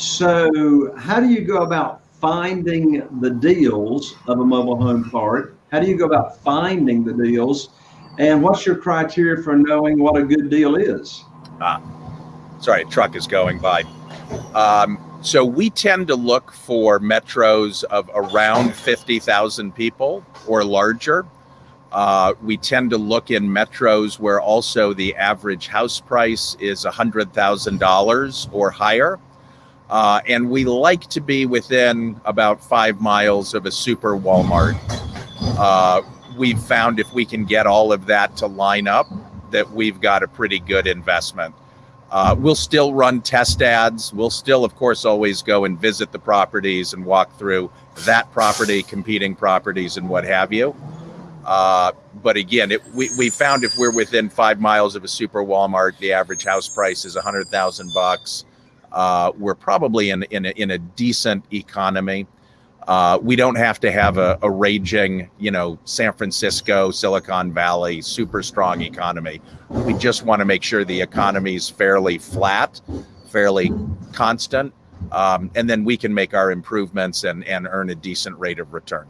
So how do you go about finding the deals of a mobile home park? How do you go about finding the deals? And what's your criteria for knowing what a good deal is? Ah, sorry, truck is going by. Um, so we tend to look for metros of around 50,000 people or larger. Uh, we tend to look in metros where also the average house price is $100,000 or higher. Uh, and we like to be within about five miles of a super Walmart. Uh, we've found if we can get all of that to line up, that we've got a pretty good investment. Uh, we'll still run test ads. We'll still, of course, always go and visit the properties and walk through that property, competing properties, and what have you. Uh, but again, it, we, we found if we're within five miles of a super Walmart, the average house price is a hundred thousand bucks. Uh, we're probably in in a, in a decent economy. Uh, we don't have to have a, a, raging, you know, San Francisco, Silicon Valley, super strong economy. We just want to make sure the economy is fairly flat, fairly constant, um, and then we can make our improvements and, and earn a decent rate of return.